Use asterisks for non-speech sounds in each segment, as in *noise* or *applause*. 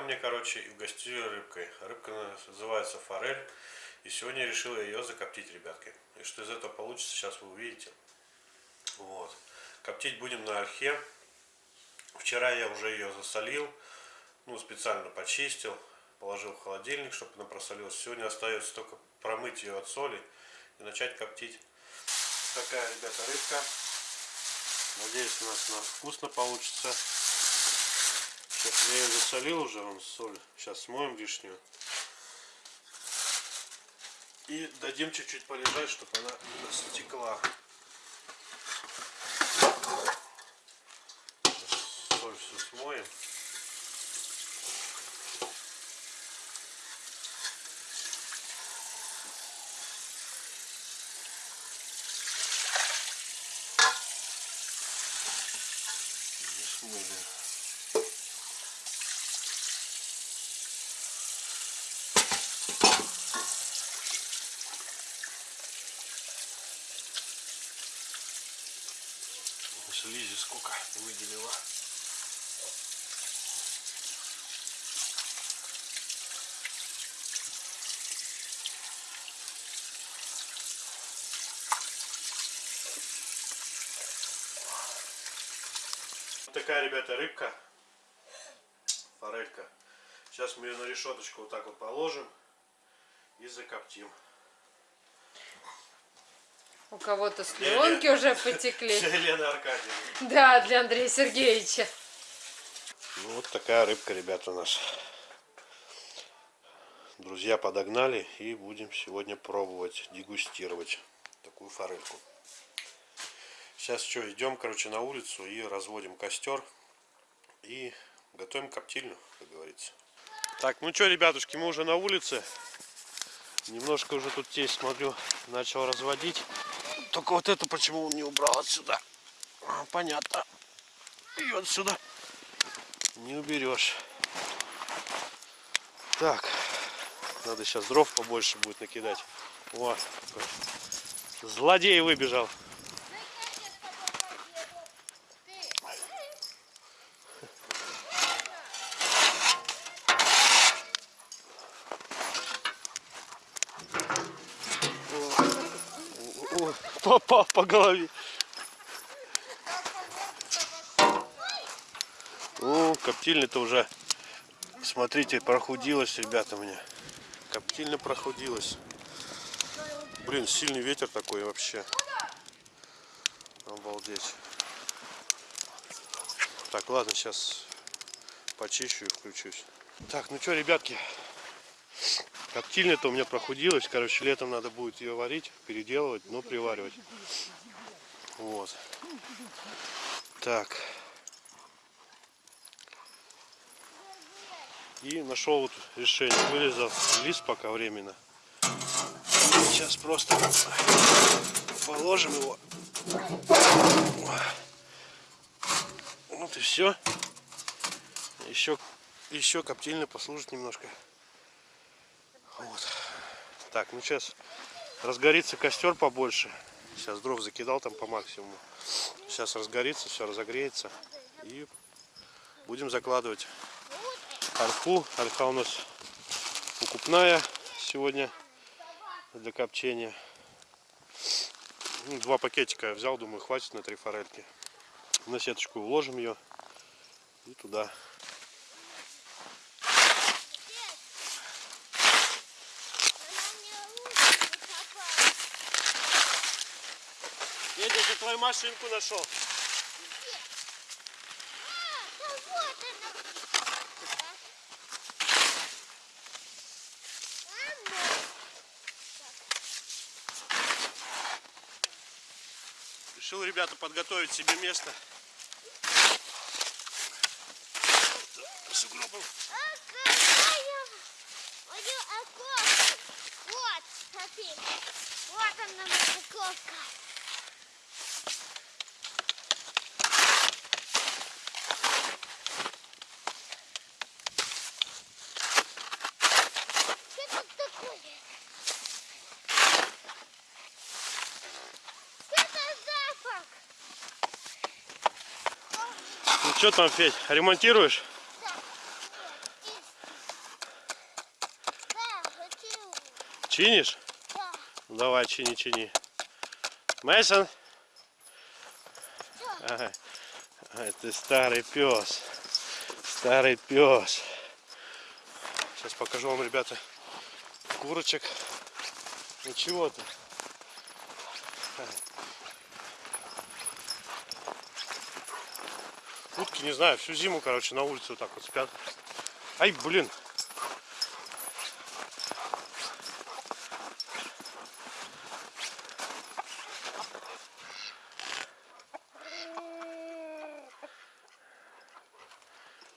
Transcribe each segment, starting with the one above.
мне, короче, и угостили рыбкой. Рыбка называется форель. И сегодня я решил ее закоптить, ребятки. И что из этого получится, сейчас вы увидите. Вот. Коптить будем на ольхе. Вчера я уже ее засолил. Ну, специально почистил. Положил в холодильник, чтобы она просолилась. Сегодня остается только промыть ее от соли и начать коптить. Такая, ребята, рыбка. Надеюсь, у нас она вкусно получится. Я ее засолил уже, он соль. Сейчас смоем лишнюю. И дадим чуть-чуть полежать, чтобы она стекла. Соль все смоем. слизи сколько выделила. Вот такая, ребята, рыбка. Форелька. Сейчас мы ее на решеточку вот так вот положим и закоптим. У кого-то слюнки уже потекли. *laughs* Для Елены Аркадьевны. Да, для Андрея Сергеевича. Ну, вот такая рыбка, ребята, у нас. Друзья подогнали и будем сегодня пробовать, дегустировать такую форельку. Сейчас что, идем, короче, на улицу и разводим костер и готовим коптильню, как говорится. Так, ну что, ребятушки, мы уже на улице. Немножко уже тут тесть, смотрю, начал разводить. Только вот это почему он не убрал отсюда. А, понятно. И отсюда не уберешь. Так. Надо сейчас дров побольше будет накидать. Вот. Злодей выбежал. Попал по голове. Ну, коптильня-то уже, смотрите, прохудилась, ребята, мне. Коптильня прохудилась. Блин, сильный ветер такой вообще. Обалдеть. Так, ладно, сейчас почищу и включусь. Так, ну что, ребятки, Коптильня-то у меня прохудилась. Короче, летом надо будет ее варить, переделывать, но приваривать. Вот. Так. И нашел вот решение. Вырезал лист пока временно. Сейчас просто положим его. Вот и все. Еще, еще коптильня послужит немножко. Вот. Так, ну сейчас разгорится костер побольше. Сейчас дров закидал там по максимуму. Сейчас разгорится, все разогреется. И будем закладывать ольху. Ольха у нас укупная сегодня для копчения. Ну, два пакетика я взял, думаю, хватит на три форельки. На сеточку уложим ее и туда твою машинку нашел. Решил, ребята, подготовить себе место. Сугробом. Вот, смотри. Вот она, морковка. Что там, Федь, ремонтируешь? Чинишь? Да. Давай, чини, чини. Мейсон? Да. Ага. Ты старый пес. Старый пес. Сейчас покажу вам, ребята, курочек. Ничего-то. Утки, не знаю, всю зиму, короче, на улице вот так вот спят. Ай, блин.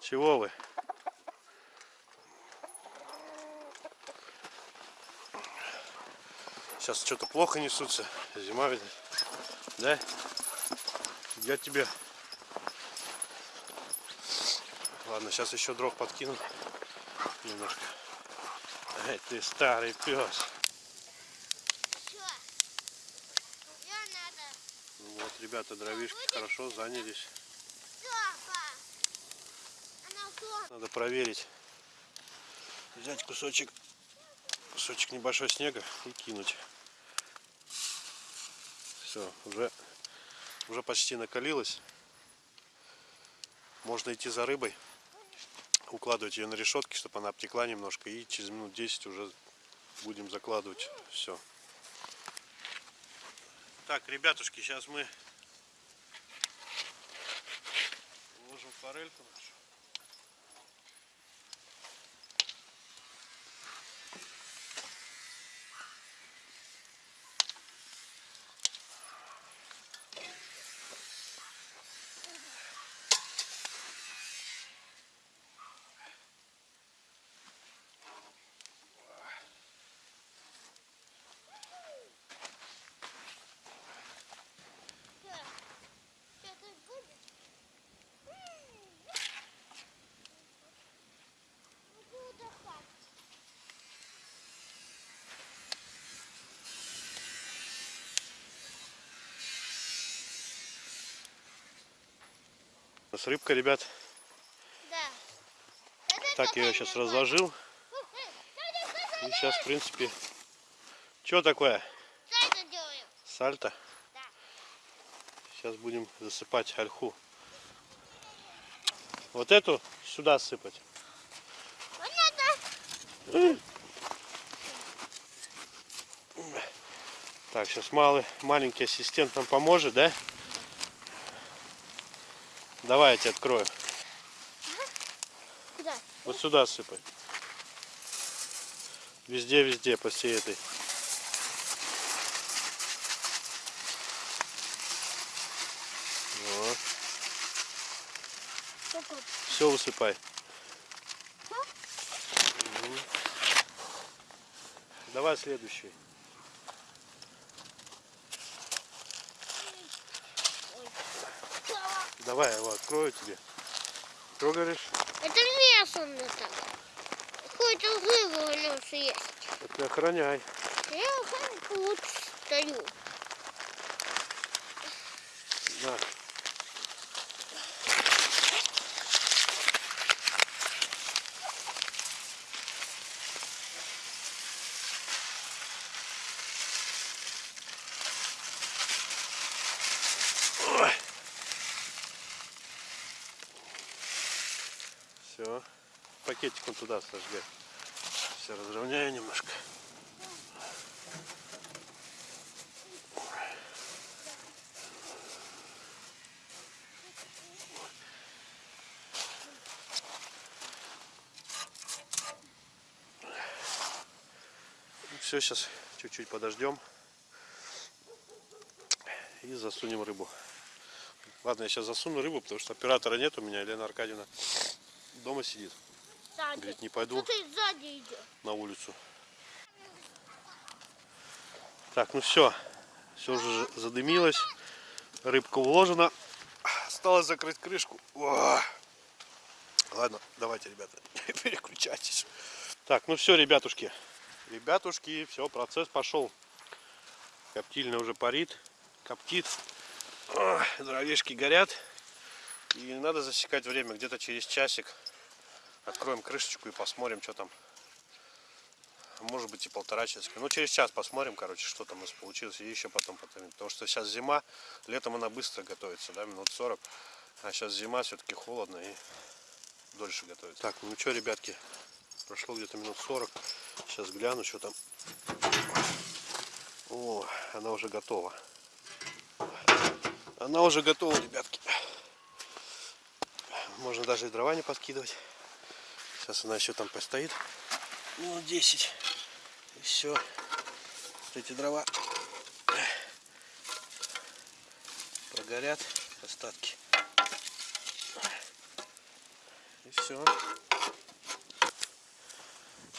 Чего вы? Сейчас что-то плохо несутся. Зима ведь. Да? Я тебе. Ладно, сейчас еще дров подкину. Немножко. Эй, ты старый пес. Ну вот, ребята, дровишки хорошо занялись. Надо проверить. Взять кусочек, кусочек небольшой снега и кинуть. Все, уже, уже почти накалилось. Можно идти за рыбой, укладывать ее на решетки, чтобы она обтекла немножко, и через минут 10 уже будем закладывать все. Так, ребятушки, сейчас мы ложим форельку. У нас рыбка, ребят. Да. Так, я ее сейчас разложил. И сейчас, в принципе... Что такое? Что это делаю? Сальто? Да. Сейчас будем засыпать ольху. Вот эту сюда сыпать. Понятно. Так, сейчас малый, маленький ассистент нам поможет, да? Давай я тебе открою. Куда? Вот сюда сыпай. Везде, везде, по всей этой. Вот. Все высыпай. Давай следующий. Давай я его открою тебе. Что говоришь? Это мясо мне так. Какой-то рыба у нас есть. Это охраняй. Я как вот стою. На. Все. Пакетик он туда сожги. Все разровняю немножко. Все, сейчас чуть-чуть подождем и засунем рыбу. Ладно, я сейчас засуну рыбу, потому что оператора нет у меня, Елена Аркадьевна дома сидит Сзади. Говорит, не пойду. Кто-то сзади на улицу. Так, ну все, все уже задымилось, рыбка уложена, осталось закрыть крышку. О! Ладно, давайте, ребята, *laughs* переключайтесь. Так, ну все, ребятушки, ребятушки, все, процесс пошел. Коптильня уже парит, коптит, дровишки горят. И надо засекать время, где-то через часик откроем крышечку и посмотрим, что там может быть и полтора часа. Ну, через час посмотрим, короче, что там у нас получилось. И еще потом потом. Потому что сейчас зима, летом она быстро готовится, да, минут 40. А сейчас зима, все-таки холодно и дольше готовится. Так, ну что, ребятки, прошло где-то минут 40. Сейчас гляну, что там. О, она уже готова. Она уже готова, ребятки. Можно даже и дрова не подкидывать. Сейчас она еще там постоит. Минут 10. И все. Вот эти дрова прогорят остатки. И все.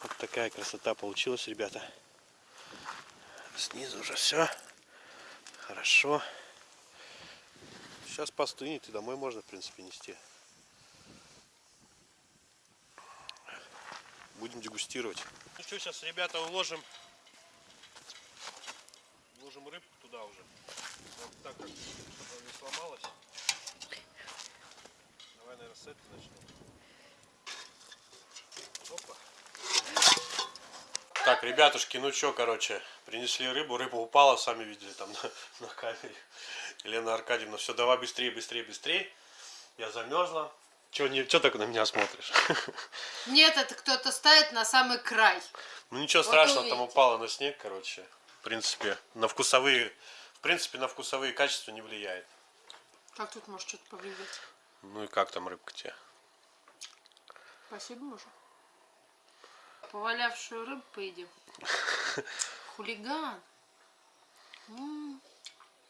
Вот такая красота получилась, ребята. Снизу уже все. Хорошо. Сейчас постынет и домой можно, в принципе, нести. Будем дегустировать. Ну что, сейчас, ребята, уложим. Уложим рыбку туда уже. Вот так, как, она не сломалась. Давай, наверное, с этой начнем. Опа. Так, ребятушки, ну что, короче, принесли рыбу, рыба упала, сами видели там *laughs* на, на камере. Елена Аркадьевна, все, давай быстрее, быстрее, быстрее. Я замерзла. Че, не, че так на меня смотришь? *laughs* Нет, это кто-то ставит на самый край. Ну ничего Вот страшного, там увидите. упало на снег, короче. В принципе, на вкусовые, в принципе, на вкусовые качества не влияет. Как тут может что-то повлиять? Ну и как там рыбка тебе? Спасибо, мужа. Повалявшую рыбу поедим. *laughs* Хулиган. М,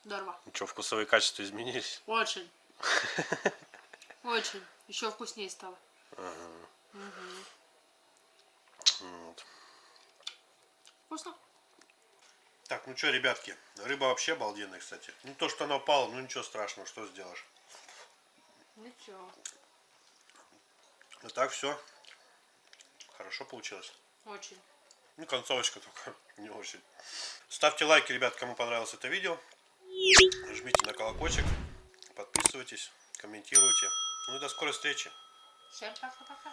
Здорово. Ну что, вкусовые качества изменились? Очень. *laughs* Очень. Еще вкуснее стало. Вот. Вкусно? Так, ну что, ребятки, рыба вообще обалденная, кстати. Не то, что она упала, ну ничего страшного, что сделаешь. Ничего. Ну так, все. Хорошо получилось. Очень. Ну, концовочка только *laughs* не очень. Ставьте лайки, ребят, кому понравилось это видео. Жмите на колокольчик. Подписывайтесь, комментируйте. Ну и до скорой встречи. Всем пока-пока.